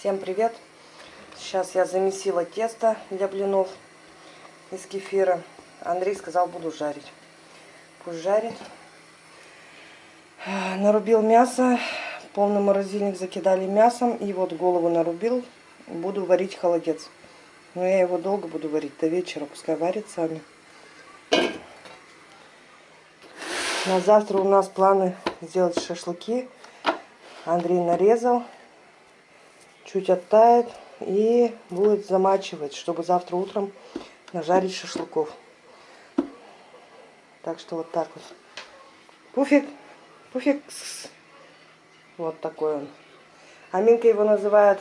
Всем привет! Сейчас я замесила тесто для блинов из кефира. Андрей сказал, буду жарить. Пусть жарит. Нарубил мясо. Полный морозильник закидали мясом. И вот голову нарубил. Буду варить холодец. Но я его долго буду варить. До вечера. Пускай варит сами. На завтра у нас планы сделать шашлыки. Андрей нарезал чуть оттает и будет замачивать, чтобы завтра утром нажарить шашлыков. Так что вот так вот. Пуфик, пуфик. Вот такой он. Аминка его называет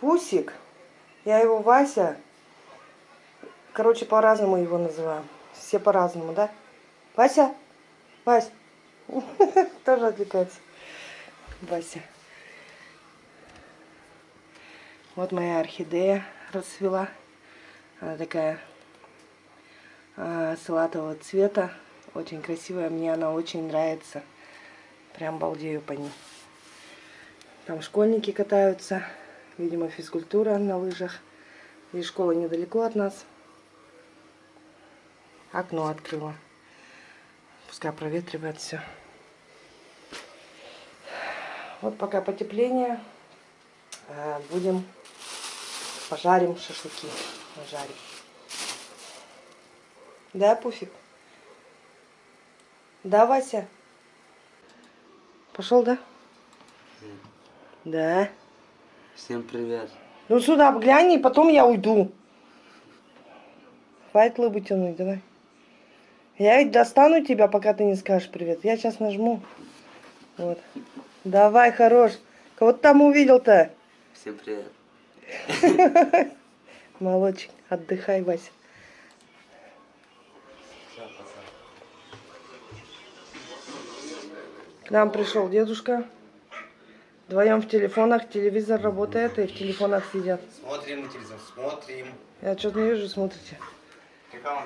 Пусик. Я его Вася. Короче, по-разному его называю. Все по-разному, да? Вася? Вась? Тоже отвлекается. Вася. Вот моя орхидея расцвела. Она такая э, салатового цвета. Очень красивая. Мне она очень нравится. Прям балдею по ней. Там школьники катаются. Видимо, физкультура на лыжах. И школа недалеко от нас. Окно открыла. Пускай проветривает все. Вот пока потепление. Э, будем пожарим шашлыки. Пожарим. Да, Пуфик? Да, Вася? Пошел, да? Да. Всем привет. Ну сюда глянь, и потом я уйду. Хватит лыбу тянуть, давай. Я ведь достану тебя, пока ты не скажешь привет. Я сейчас нажму. Вот. Давай, хорош. Кого ты там увидел-то? Всем привет. Молодчик, отдыхай, Вася. К нам пришел дедушка. Вдвоем в телефонах, телевизор работает, и в телефонах сидят. Смотрим телевизор, смотрим. Я что-то не вижу, смотрите. Была?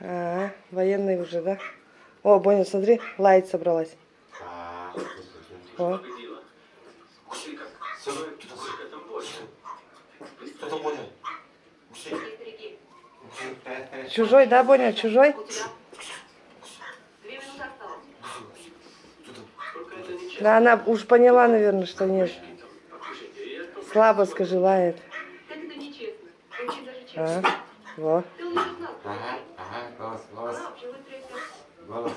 А, военный уже, да? О, Боня, смотри, лайт собралась. А, О. Кто-то понял. Чужой, да, Боня, чужой? Да, она уж поняла, наверное, что нет. Слабо скажи, лает. А, во. Ага, ага, голос, голос. Голос.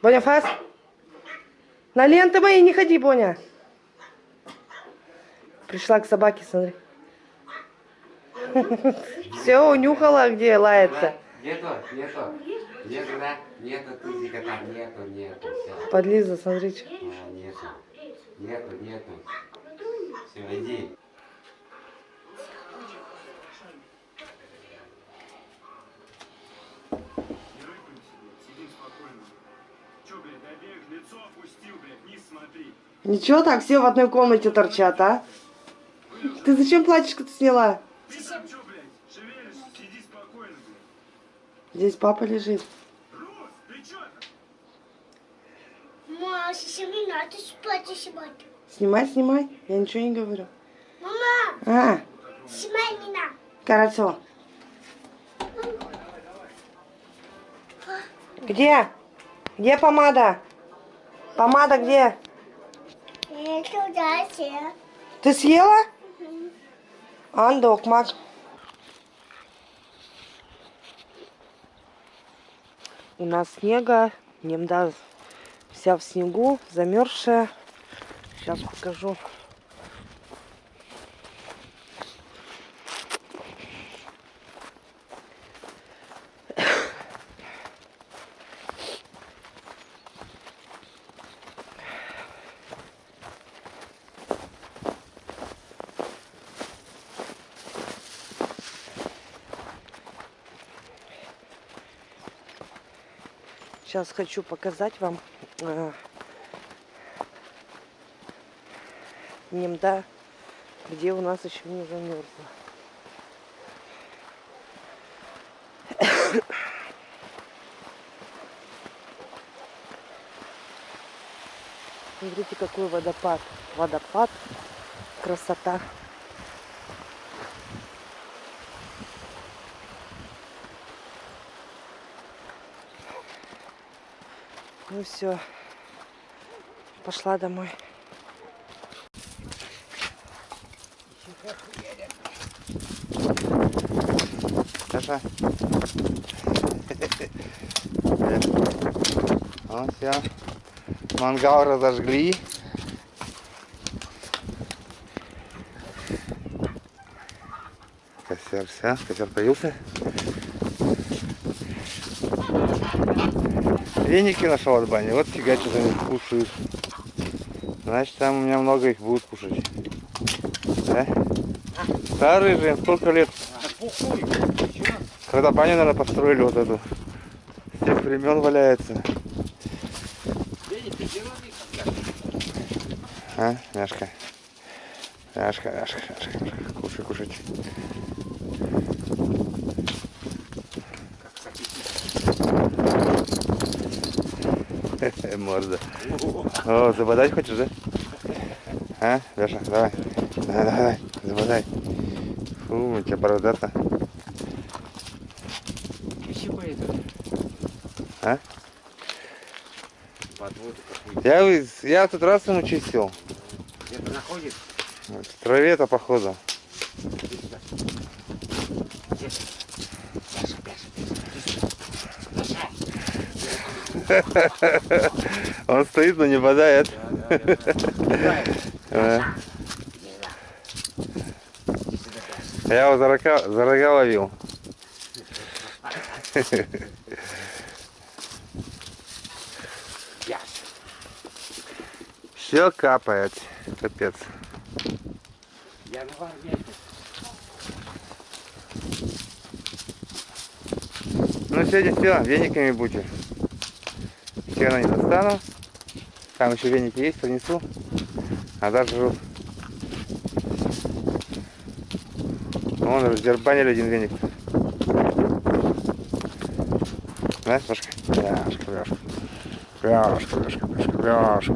Боня, фас. На ленты мои не ходи, Боня. Пришла к собаке, смотри. Все, унюхала, где лает-то. Нету, нету. Нету, да? Нету тузика там, нету, нету. Все. Подлиза, смотрите. А, нету. Нету, нету. Все, иди. Смотри. Ничего так, все в одной комнате торчат, а? Ты зачем платьишко-то сняла? Здесь папа лежит. Ты спать сегодня. Снимай, снимай. Я ничего не говорю. Мама, А, снимай меня. хорошо. Где? Где помада? Помада где? Я туда сел. Ты съела? Андок, мак. У нас снега, немда вся в снегу, замерзшая. Сейчас покажу. Сейчас хочу показать вам э, Немда, где у нас еще не замерзло. Смотрите, какой водопад. Водопад. Красота. Ну все. Пошла домой. Саша. Вот все. Мангал разожгли. Костер, все, костер появился. Веники нашел от бани, вот фигачат они кушают. Значит, там у меня много их будут кушать. Да? Старые же, сколько лет? Когда баню, наверное, построили вот эту. С тех времен валяется. А, мяшка. Мяшка, мяшка, мяшка, мяшка. Кушай, Морда. О, забодать хочешь, да? А, Леша, давай. Давай, давай, давай, забодай. Фу, у тебя бородата. А? Я, я тут раз ему чистил. Где-то находит? В траве-то походу. Он стоит, но не бодает. Я его за рога, за рога ловил. Все капает. Капец. Я на варвете. Ну сегодня все, вениками будете. Сено не достану. Там еще веники есть, принесу. А даже жрут. Вон раздербанили один веник. Да, Сашка? Бляшка, бляшка. Бляшка, бляшка, бляшка, бляшка.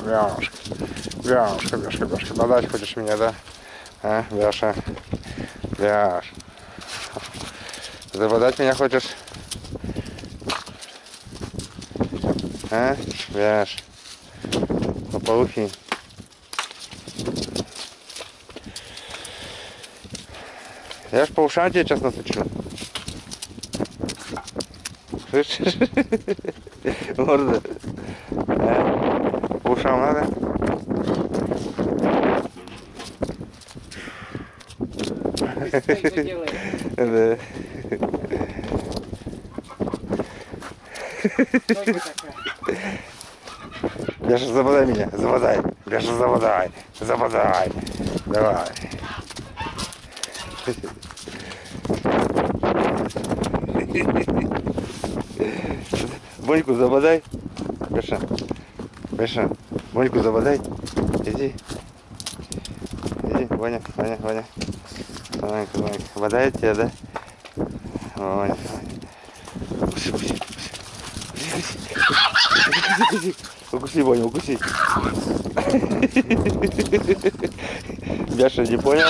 Бляшка. Бляшка, бляшка, бляшка. Подать хочешь меня, да? А, Бляша. Бляш. Забодать меня хочешь? А? Бляш. Пополухи. Я ж по ушам тебе сейчас насучу. Слышишь? Морда. А? По ушам надо? Да. Леша, забодай меня, забодай. Леша, забодай, забодай. Давай. Боньку забодай. Леша, Леша, Боньку забодай. Иди. Иди, Ваня, Ваня, Ваня. Ванька, Ванька. Бодает тебя, да? Ваня, Ваня. Укуси, укуси, укуси. Ваня, укуси. Яша не понял?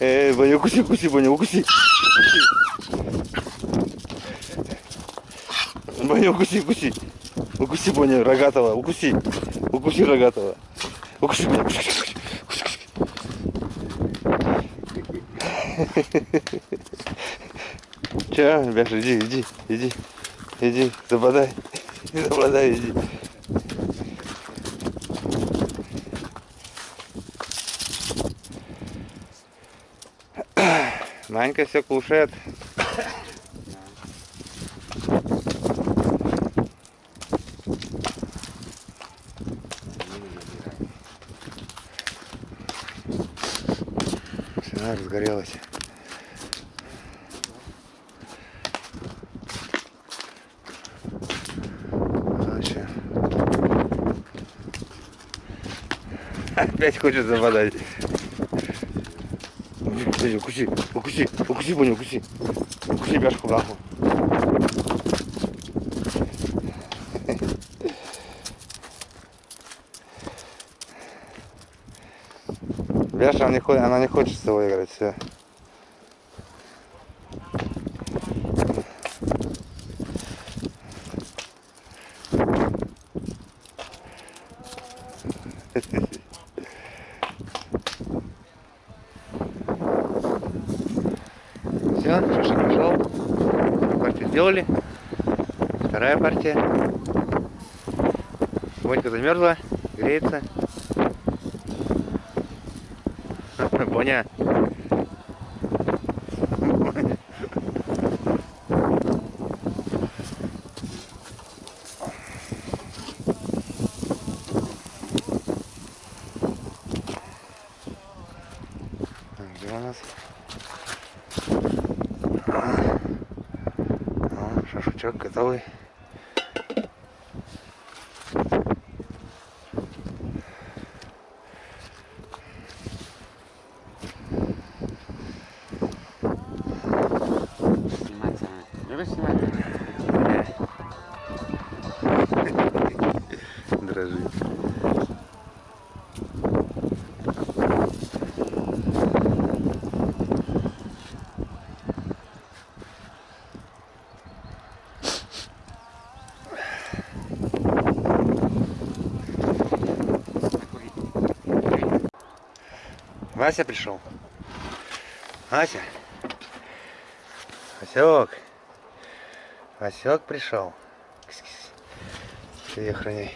Эй, Ваня, укуси, укуси, Ваня, укуси. Ваня, укуси, укуси. Укуси, Ваня, рогатого, укуси. Укуси рогатого. Укуси, Ваня, укуси, укуси. Че, Бяша, иди, иди, иди, иди, забодай, забодай, иди. Манька все кушает. Все, разгорелась. Опять хочет забодать. Иди, укуси, укуси, укуси, Боня, укуси. Укуси бяшку в нахуй. Бяша, она не, хочет, она не хочет с тобой играть, все. Все, сделали. Вторая партия. Водька замерзла, греется. Боня. Где у нас? Шашлычок готовый. Сниматься. Любишь снимать? Дрожит. Вася пришел. Вася. Васек. Васек пришел. Кис-кис. Ты ее охраняй.